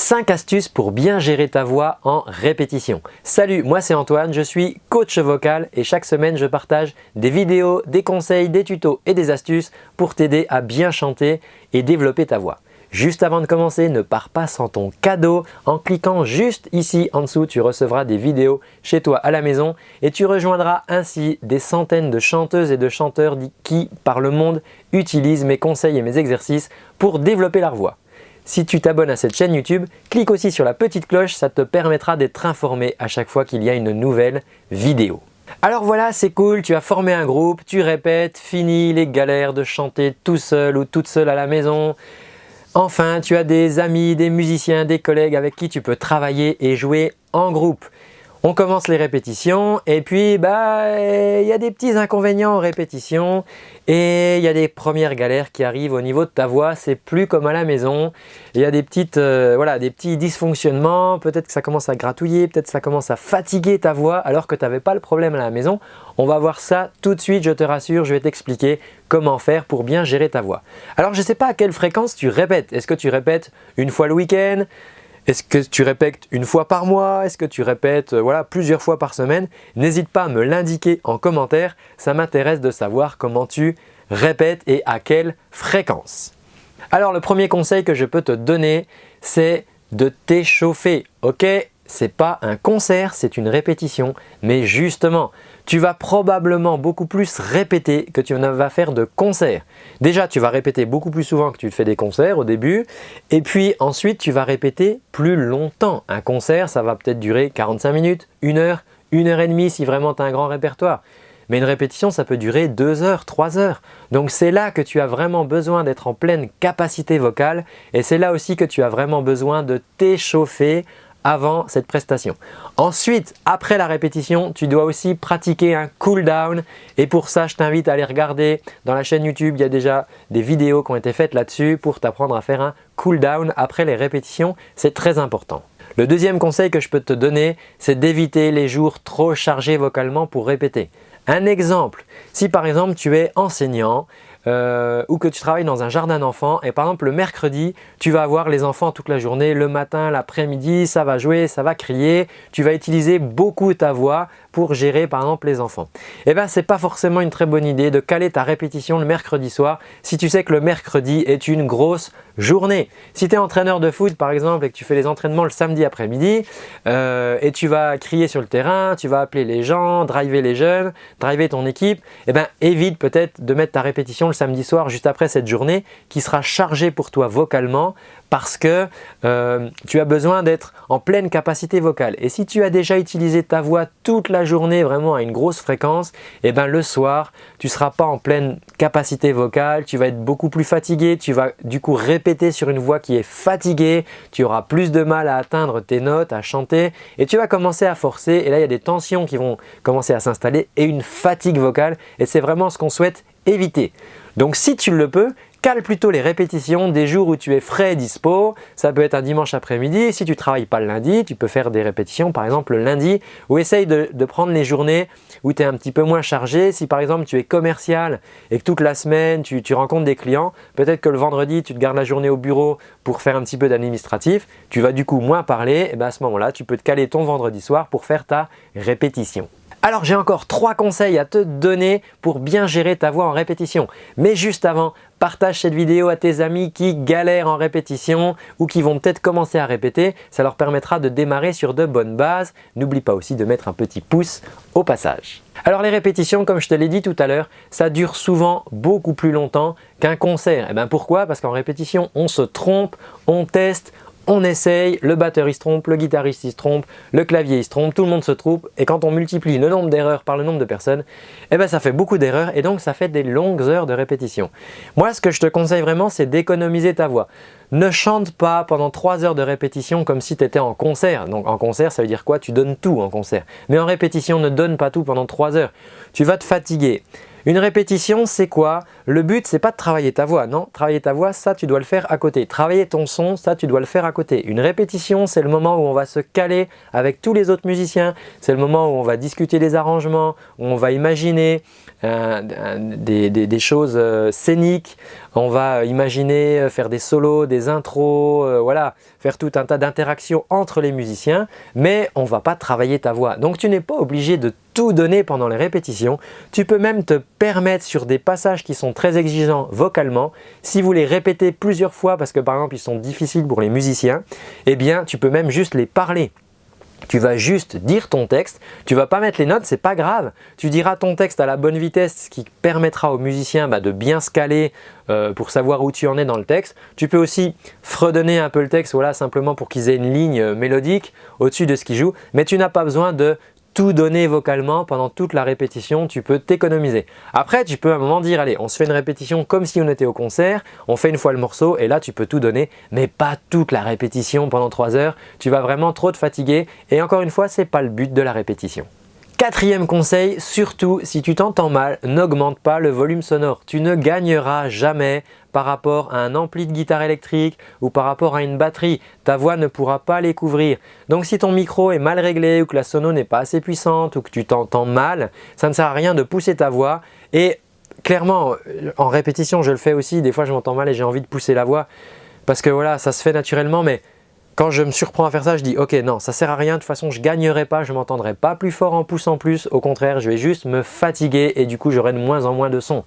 5 astuces pour bien gérer ta voix en répétition. Salut, moi c'est Antoine, je suis coach vocal et chaque semaine je partage des vidéos, des conseils, des tutos et des astuces pour t'aider à bien chanter et développer ta voix. Juste avant de commencer, ne pars pas sans ton cadeau. En cliquant juste ici en dessous, tu recevras des vidéos chez toi à la maison et tu rejoindras ainsi des centaines de chanteuses et de chanteurs qui, par le monde, utilisent mes conseils et mes exercices pour développer leur voix. Si tu t'abonnes à cette chaîne YouTube, clique aussi sur la petite cloche, ça te permettra d'être informé à chaque fois qu'il y a une nouvelle vidéo. Alors voilà, c'est cool, tu as formé un groupe, tu répètes, fini les galères de chanter tout seul ou toute seule à la maison. Enfin, tu as des amis, des musiciens, des collègues avec qui tu peux travailler et jouer en groupe. On commence les répétitions et puis bah il y a des petits inconvénients aux répétitions et il y a des premières galères qui arrivent au niveau de ta voix, c'est plus comme à la maison. Il y a des, petites, euh, voilà, des petits dysfonctionnements, peut-être que ça commence à gratouiller, peut-être que ça commence à fatiguer ta voix alors que tu n'avais pas le problème à la maison. On va voir ça tout de suite, je te rassure, je vais t'expliquer comment faire pour bien gérer ta voix. Alors je ne sais pas à quelle fréquence tu répètes. Est-ce que tu répètes une fois le week-end? Est-ce que tu répètes une fois par mois? Est-ce que tu répètes euh, voilà, plusieurs fois par semaine? N'hésite pas à me l'indiquer en commentaire, ça m'intéresse de savoir comment tu répètes et à quelle fréquence. Alors le premier conseil que je peux te donner, c'est de t'échauffer. Ok, c'est pas un concert, c'est une répétition. Mais justement, tu vas probablement beaucoup plus répéter que tu ne vas faire de concerts. Déjà, tu vas répéter beaucoup plus souvent que tu fais des concerts au début. Et puis ensuite, tu vas répéter plus longtemps. Un concert, ça va peut-être durer 45 minutes, 1 heure, 1 heure et demie si vraiment tu as un grand répertoire. Mais une répétition, ça peut durer 2 heures, 3 heures. Donc c'est là que tu as vraiment besoin d'être en pleine capacité vocale et c'est là aussi que tu as vraiment besoin de t'échauffer avant cette prestation. Ensuite, après la répétition, tu dois aussi pratiquer un cool down et pour ça, je t'invite à aller regarder dans la chaîne YouTube, il y a déjà des vidéos qui ont été faites là-dessus pour t'apprendre à faire un cool down après les répétitions, c'est très important. Le deuxième conseil que je peux te donner, c'est d'éviter les jours trop chargés vocalement pour répéter. Un exemple, si par exemple tu es enseignant euh, ou que tu travailles dans un jardin d'enfants. Et par exemple le mercredi, tu vas avoir les enfants toute la journée, le matin, l'après-midi, ça va jouer, ça va crier, tu vas utiliser beaucoup ta voix pour gérer par exemple les enfants. Eh bien c'est pas forcément une très bonne idée de caler ta répétition le mercredi soir si tu sais que le mercredi est une grosse journée. Si tu es entraîneur de foot par exemple et que tu fais les entraînements le samedi après-midi euh, et tu vas crier sur le terrain, tu vas appeler les gens, driver les jeunes, driver ton équipe, eh bien évite peut-être de mettre ta répétition le samedi soir juste après cette journée qui sera chargée pour toi vocalement parce que euh, tu as besoin d'être en pleine capacité vocale. Et si tu as déjà utilisé ta voix toute la journée vraiment à une grosse fréquence, et eh ben le soir, tu ne seras pas en pleine capacité vocale, tu vas être beaucoup plus fatigué, tu vas du coup répéter sur une voix qui est fatiguée, tu auras plus de mal à atteindre tes notes, à chanter et tu vas commencer à forcer et là il y a des tensions qui vont commencer à s'installer et une fatigue vocale et c'est vraiment ce qu'on souhaite éviter. Donc si tu le peux, cale plutôt les répétitions des jours où tu es frais et dispo. Ça peut être un dimanche après-midi. Si tu ne travailles pas le lundi, tu peux faire des répétitions par exemple le lundi ou essaye de, prendre les journées où tu es un petit peu moins chargé. Si par exemple tu es commercial et que toute la semaine tu, rencontres des clients, peut-être que le vendredi tu te gardes la journée au bureau pour faire un petit peu d'administratif, tu vas du coup moins parler et ben, à ce moment-là tu peux te caler ton vendredi soir pour faire ta répétition. Alors j'ai encore trois conseils à te donner pour bien gérer ta voix en répétition. Mais juste avant, partage cette vidéo à tes amis qui galèrent en répétition ou qui vont peut-être commencer à répéter. Ça leur permettra de démarrer sur de bonnes bases. N'oublie pas aussi de mettre un petit pouce au passage. Alors les répétitions, comme je te l'ai dit tout à l'heure, ça dure souvent beaucoup plus longtemps qu'un concert. Et eh bien pourquoi? Parce qu'en répétition, on se trompe, on teste, on essaye, le batteur il se trompe, le guitariste il se trompe, le clavier il se trompe, tout le monde se trompe et quand on multiplie le nombre d'erreurs par le nombre de personnes, eh ben ça fait beaucoup d'erreurs et donc ça fait des longues heures de répétition. Moi ce que je te conseille vraiment c'est d'économiser ta voix. Ne chante pas pendant 3 heures de répétition comme si tu étais en concert. Donc en concert ça veut dire quoi? Tu donnes tout en concert. Mais en répétition ne donne pas tout pendant 3 heures. Tu vas te fatiguer. Une répétition, c'est quoi? Le but, c'est pas de travailler ta voix, non. Travailler ta voix, ça, tu dois le faire à côté. Travailler ton son, ça, tu dois le faire à côté. Une répétition, c'est le moment où on va se caler avec tous les autres musiciens. C'est le moment où on va discuter des arrangements, où on va imaginer euh, des, choses euh, scéniques, on va imaginer faire des solos, des intros, euh, voilà, faire tout un tas d'interactions entre les musiciens, mais on va pas travailler ta voix. Donc tu n'es pas obligé de donner pendant les répétitions. Tu peux même te permettre sur des passages qui sont très exigeants vocalement, si vous les répétez plusieurs fois parce que par exemple ils sont difficiles pour les musiciens, eh bien tu peux même juste les parler. Tu vas juste dire ton texte, tu vas pas mettre les notes, c'est pas grave. Tu diras ton texte à la bonne vitesse, ce qui permettra aux musiciens bah, de bien se caler euh, pour savoir où tu en es dans le texte. Tu peux aussi fredonner un peu le texte, voilà, simplement pour qu'ils aient une ligne euh, mélodique au-dessus de ce qu'ils jouent. Mais tu n'as pas besoin de tout donner vocalement pendant toute la répétition, tu peux t'économiser. Après, tu peux à un moment dire, allez, on se fait une répétition comme si on était au concert, on fait une fois le morceau et là, tu peux tout donner, mais pas toute la répétition pendant 3 heures. Tu vas vraiment trop te fatiguer et encore une fois, ce n'est pas le but de la répétition. Quatrième conseil, surtout si tu t'entends mal, n'augmente pas le volume sonore. Tu ne gagneras jamais par rapport à un ampli de guitare électrique ou par rapport à une batterie. Ta voix ne pourra pas les couvrir. Donc si ton micro est mal réglé ou que la sono n'est pas assez puissante ou que tu t'entends mal, ça ne sert à rien de pousser ta voix et clairement, en répétition, je le fais aussi. Des fois, je m'entends mal et j'ai envie de pousser la voix parce que voilà, ça se fait naturellement mais quand je me surprends à faire ça, je dis ok non, ça sert à rien, de toute façon je ne gagnerai pas, je m'entendrai pas plus fort en poussant plus, au contraire je vais juste me fatiguer et du coup j'aurai de moins en moins de son.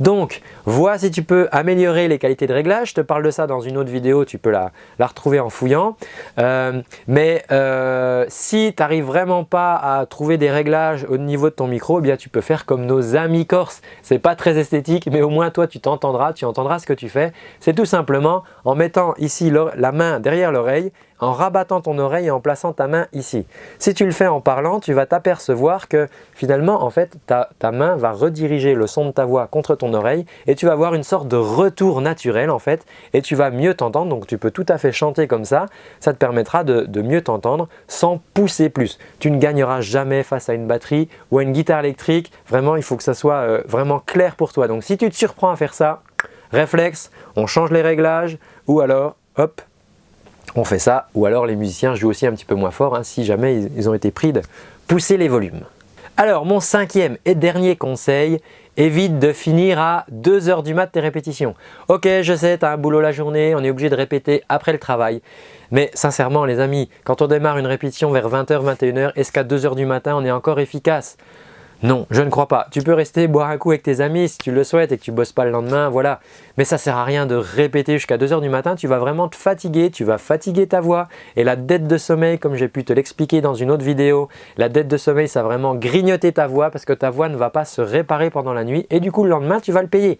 Donc vois si tu peux améliorer les qualités de réglage, je te parle de ça dans une autre vidéo, tu peux la, retrouver en fouillant. Euh, mais euh, si tu n'arrives vraiment pas à trouver des réglages au niveau de ton micro, eh bien tu peux faire comme nos amis corses. C'est pas très esthétique mais au moins toi tu t'entendras, tu entendras ce que tu fais. C'est tout simplement en mettant ici la main derrière l'oreille en rabattant ton oreille et en plaçant ta main ici. Si tu le fais en parlant, tu vas t'apercevoir que finalement, en fait, ta, main va rediriger le son de ta voix contre ton oreille et tu vas avoir une sorte de retour naturel en fait et tu vas mieux t'entendre. Donc, tu peux tout à fait chanter comme ça. Ça te permettra de, mieux t'entendre sans pousser plus. Tu ne gagneras jamais face à une batterie ou à une guitare électrique. Vraiment, il faut que ça soit euh, vraiment clair pour toi. Donc, si tu te surprends à faire ça, réflexe, on change les réglages ou alors, hop, on fait ça. Ou alors les musiciens jouent aussi un petit peu moins fort hein, si jamais ils, ont été pris de pousser les volumes. Alors mon cinquième et dernier conseil, évite de finir à 2 heures du mat tes répétitions. Ok, je sais, tu as un boulot la journée, on est obligé de répéter après le travail. Mais sincèrement les amis, quand on démarre une répétition vers 20h, 21h, est-ce qu'à 2 heures du matin on est encore efficace? Non, je ne crois pas. Tu peux rester boire un coup avec tes amis si tu le souhaites et que tu bosses pas le lendemain, voilà. Mais ça sert à rien de répéter jusqu'à 2h du matin, tu vas vraiment te fatiguer, tu vas fatiguer ta voix. Et la dette de sommeil, comme j'ai pu te l'expliquer dans une autre vidéo, la dette de sommeil, ça va vraiment grignoter ta voix parce que ta voix ne va pas se réparer pendant la nuit et du coup le lendemain, tu vas le payer.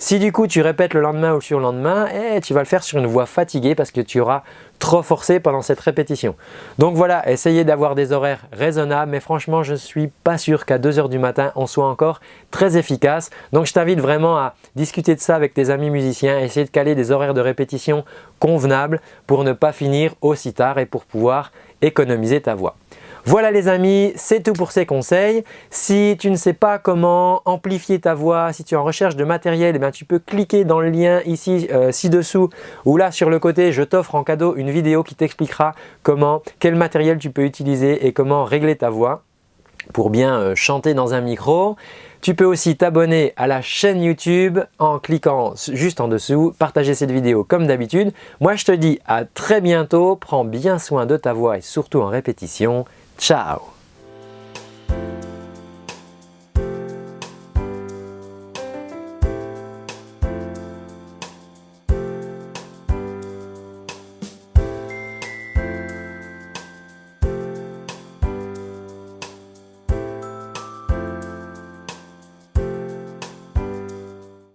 Si du coup tu répètes le lendemain ou le surlendemain, eh, tu vas le faire sur une voix fatiguée parce que tu auras trop forcé pendant cette répétition. Donc voilà, essayez d'avoir des horaires raisonnables, mais franchement, je ne suis pas sûr qu'à 2h du matin, on soit encore très efficace. Donc je t'invite vraiment à discuter de ça avec tes amis musiciens, essayer de caler des horaires de répétition convenables pour ne pas finir aussi tard et pour pouvoir économiser ta voix. Voilà les amis, c'est tout pour ces conseils. Si tu ne sais pas comment amplifier ta voix, si tu es en recherche de matériel, eh tu peux cliquer dans le lien ici euh, ci-dessous ou là sur le côté, je t'offre en cadeau une vidéo qui t'expliquera comment, quel matériel tu peux utiliser et comment régler ta voix pour bien euh, chanter dans un micro. Tu peux aussi t'abonner à la chaîne YouTube en cliquant juste en dessous, partager cette vidéo comme d'habitude. Moi je te dis à très bientôt, prends bien soin de ta voix et surtout en répétition. Tchau!